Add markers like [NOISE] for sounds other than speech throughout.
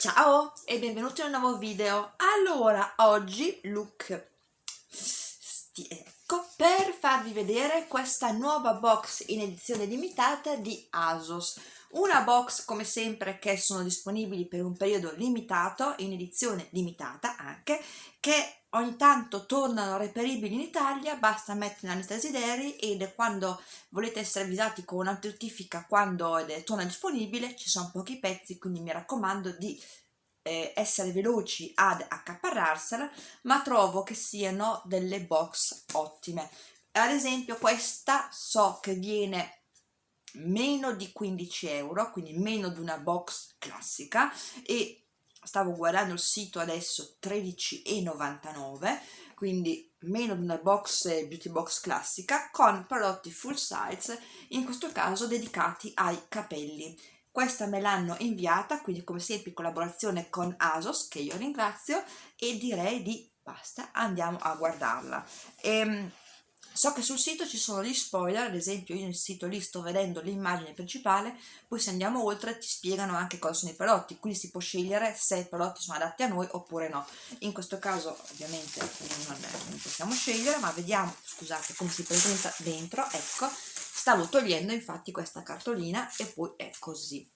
Ciao e benvenuti in un nuovo video. Allora, oggi look ecco per farvi vedere questa nuova box in edizione limitata di ASOS. Una box come sempre che sono disponibili per un periodo limitato, in edizione limitata anche, che ogni tanto tornano reperibili in Italia, basta mettere la lista desideri ed quando volete essere avvisati con una notifica quando torna disponibile ci sono pochi pezzi, quindi mi raccomando di eh, essere veloci ad accaparrarsela, ma trovo che siano delle box ottime. Ad esempio questa so che viene meno di 15 euro, quindi meno di una box classica e stavo guardando il sito adesso 13,99 quindi meno di una box beauty box classica con prodotti full size in questo caso dedicati ai capelli. Questa me l'hanno inviata quindi come sempre in collaborazione con ASOS che io ringrazio e direi di basta andiamo a guardarla. Ehm, So che sul sito ci sono gli spoiler, ad esempio io nel sito lì sto vedendo l'immagine principale, poi se andiamo oltre ti spiegano anche cosa sono i prodotti, quindi si può scegliere se i prodotti sono adatti a noi oppure no. In questo caso ovviamente non, non possiamo scegliere, ma vediamo, scusate, come si presenta dentro, ecco, stavo togliendo infatti questa cartolina e poi è così.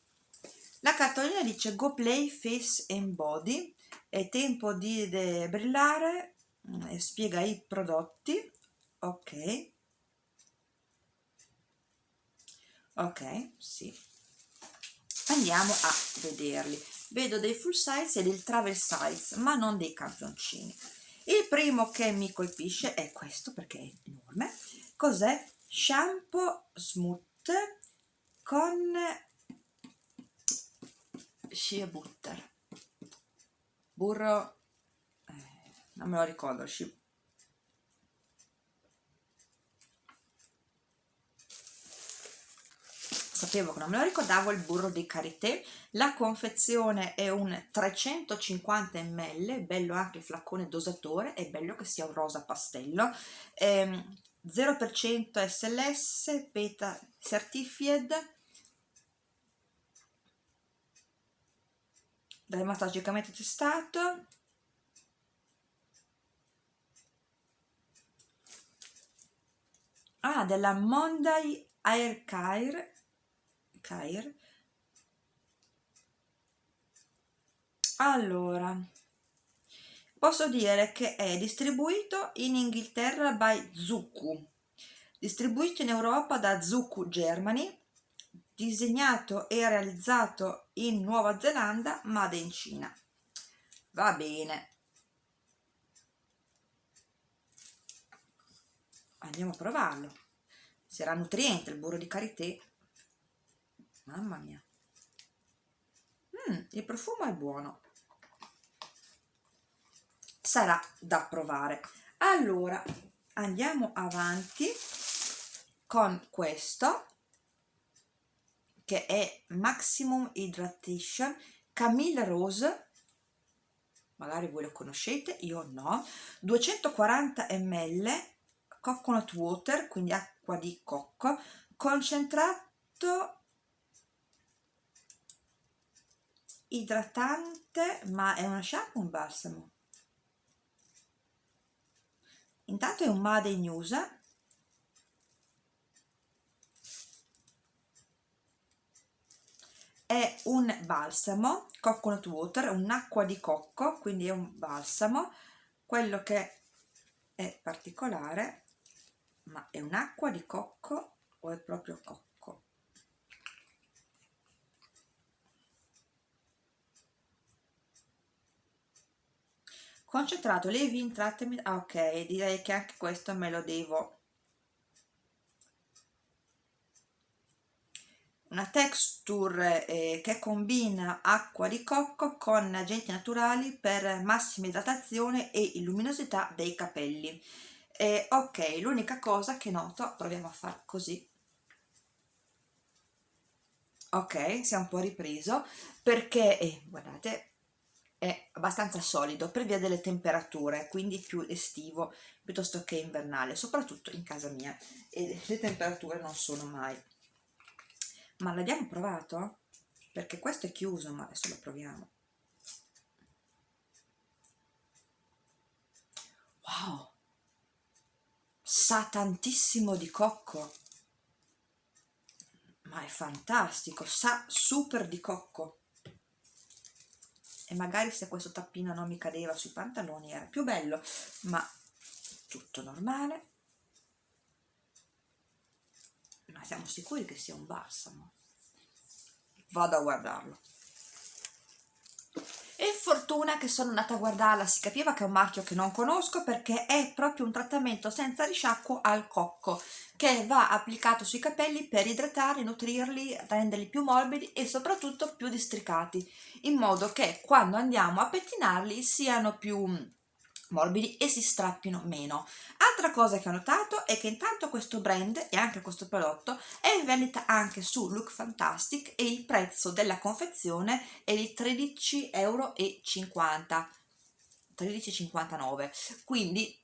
La cartolina dice Go Play Face and Body, è tempo di brillare, mm, spiega i prodotti, ok. Ok sì. Andiamo a vederli. Vedo dei full size e del travel size ma non dei campioncini il primo che mi colpisce è questo perché è enorme. Cos'è? Shampoo smooth con shea butter. Burro eh, non me lo ricordo shea sapevo che non me lo ricordavo il burro di karité. La confezione è un 350 ml bello anche il flacone dosatore è bello che sia un rosa pastello. Ehm, 0% SLS beta certified. Dermatologicamente testato. Ah della Monday Air Care Cair allora posso dire che è distribuito in Inghilterra by Zuccu distribuito in Europa da Zuccu Germany disegnato e realizzato in Nuova Zelanda made in Cina. Va bene. Andiamo a provarlo. Sarà nutriente il burro di karité mamma mia. Mm, il profumo è buono. Sarà da provare. Allora andiamo avanti con questo che è Maximum Hydration Camille Rose. Magari voi lo conoscete, io no. 240 ml coconut water quindi acqua di cocco concentrato idratante ma è una shampoo un balsamo. Intanto è un Made in USA è un balsamo coconut water un'acqua di cocco quindi è un balsamo. Quello che è particolare ma è un'acqua di cocco o è proprio cocco concentrato leave-in trattamento ah, ok direi che anche questo me lo devo. Una texture eh, che combina acqua di cocco con agenti naturali per massima idratazione e luminosità dei capelli. Eh, ok l'unica cosa che noto proviamo a fare così. Ok si è un po' ripreso perché eh, guardate è abbastanza solido per via delle temperature, quindi più estivo piuttosto che invernale, soprattutto in casa mia, e le temperature non sono mai. Ma l'abbiamo provato? Perché questo è chiuso, ma adesso lo proviamo. Wow! Sa tantissimo di cocco! Ma è fantastico, sa super di cocco! E magari se questo tappino non mi cadeva sui pantaloni era più bello ma tutto normale. Ma siamo sicuri che sia un balsamo? Vado a guardarlo e fortuna che sono andata a guardarla si capiva che è un marchio che non conosco perché è proprio un trattamento senza risciacquo al cocco che va applicato sui capelli per idratarli, nutrirli, renderli più morbidi e soprattutto più districati in modo che quando andiamo a pettinarli siano più morbidi e si strappino meno. Altra cosa che ho notato è che intanto questo brand e anche questo prodotto è in vendita anche su Look Fantastic e il prezzo della confezione è di 13,50 euro 13,59 quindi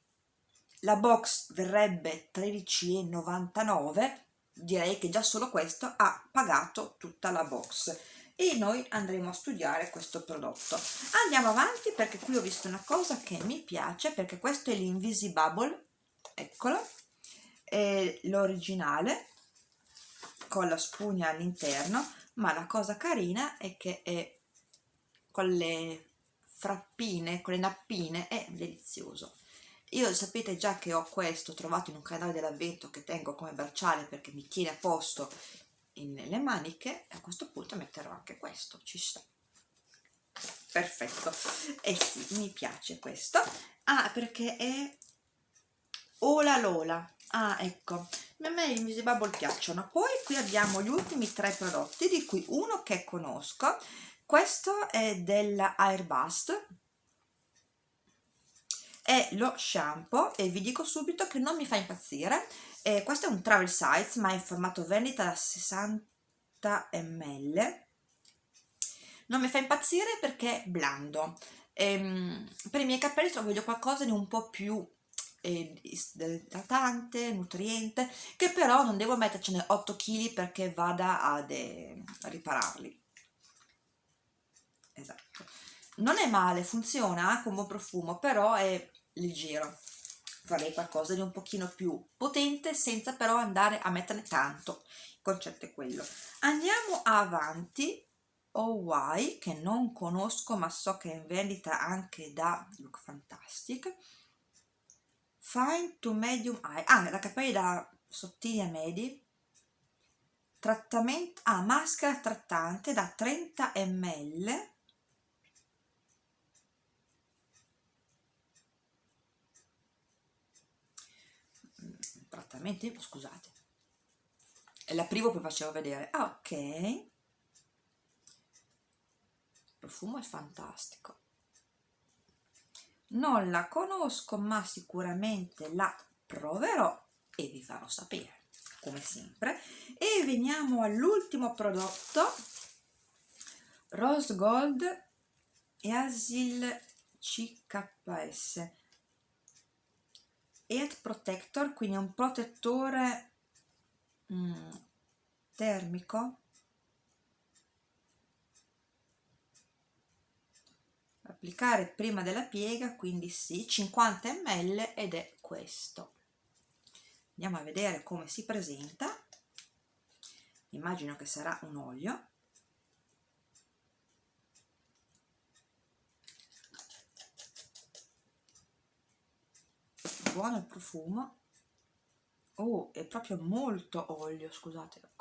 la box verrebbe 13,99 direi che già solo questo ha pagato tutta la box e noi andremo a studiare questo prodotto. Andiamo avanti perché qui ho visto una cosa che mi piace perché questo è l'Invisibubble eccolo è l'originale con la spugna all'interno ma la cosa carina è che è con le frappine, con le nappine è delizioso. Io sapete già che ho questo trovato in un canale dell'avvento che tengo come bracciale perché mi tiene a posto nelle maniche a questo punto metterò anche questo ci sta. Perfetto. E eh sì mi piace questo. Ah perché è Ola Lola. Ah ecco. A me i Misi Bubble piacciono. Poi qui abbiamo gli ultimi tre prodotti di cui uno che conosco. Questo è della Airbust è lo shampoo e vi dico subito che non mi fa impazzire. Eh, questo è un travel size ma è in formato vendita da 60 ml non mi fa impazzire perché è blando. Ehm, per i miei capelli voglio qualcosa di un po' più eh, idratante, nutriente che però non devo mettercene 8 kg perché vada ad, eh, a ripararli. Esatto. Non è male, funziona un buon profumo però è leggero farei qualcosa di un pochino più potente senza però andare a metterne tanto il concetto è quello. Andiamo avanti. OY che non conosco ma so che è in vendita anche da Look Fantastic. Fine to Medium Eye. Ah, la capelli da sottili a medi. Trattamento ah, maschera trattante da 30 ml trattamenti scusate. La prima poi facevo vedere. Ah, ok. Il profumo è fantastico. Non la conosco ma sicuramente la proverò e vi farò sapere come sempre. E veniamo all'ultimo prodotto. Rose Gold e Asil CKS Heat Protector, quindi un protettore mm, termico. Applicare prima della piega quindi sì 50 ml ed è questo. Andiamo a vedere come si presenta. Immagino che sarà un olio buono il profumo. Oh è proprio molto olio scusate ecco.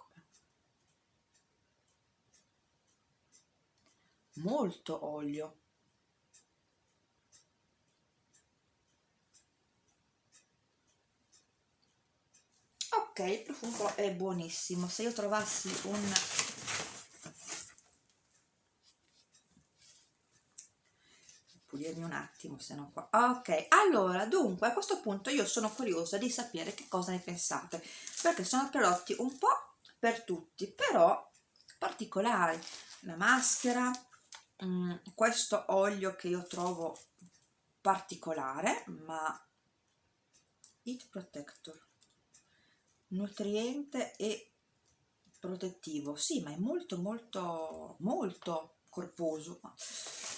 molto olio. Ok il profumo è buonissimo. Se io trovassi un pulirmi un attimo se no qua. Ok allora dunque a questo punto io sono curiosa di sapere che cosa ne pensate perché sono prodotti un po' per tutti però particolari la maschera mh, mm, questo olio che io trovo particolare ma Heat Protector nutriente e protettivo. Sì ma è molto molto molto corposo.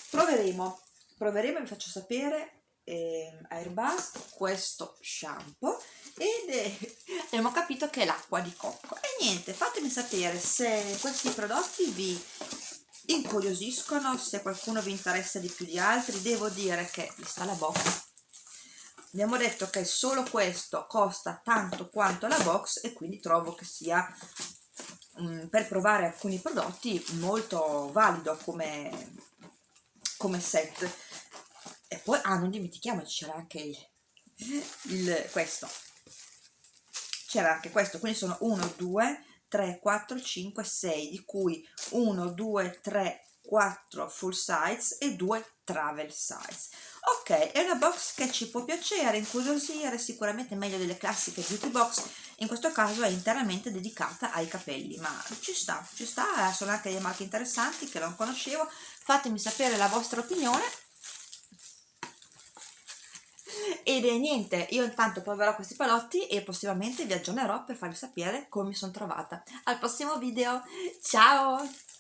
Proveremo proveremo e vi faccio sapere eh, Airbus questo shampoo ed è, [LAUGHS] abbiamo capito che è l'acqua di cocco. E niente fatemi sapere se questi prodotti vi incuriosiscono se qualcuno vi interessa di più di altri. Devo dire che mi sta la bocca. Abbiamo detto che solo questo costa tanto quanto la box e quindi trovo che sia um, per provare alcuni prodotti molto valido come, come set. E poi ah non dimentichiamoci c'era anche il, il questo. C'era anche questo quindi sono 1 2 3 4 5 6 di cui 1 2 3 4 full size e 2 travel size. Ok è una box che ci può piacere incuriosire sicuramente meglio delle classiche beauty box. In questo caso è interamente dedicata ai capelli ma ci sta ci sta sono anche delle marche interessanti che non conoscevo. Fatemi sapere la vostra opinione. Ed è niente io intanto proverò questi palotti e prossimamente vi aggiornerò per farvi sapere come mi sono trovata. Al prossimo video ciao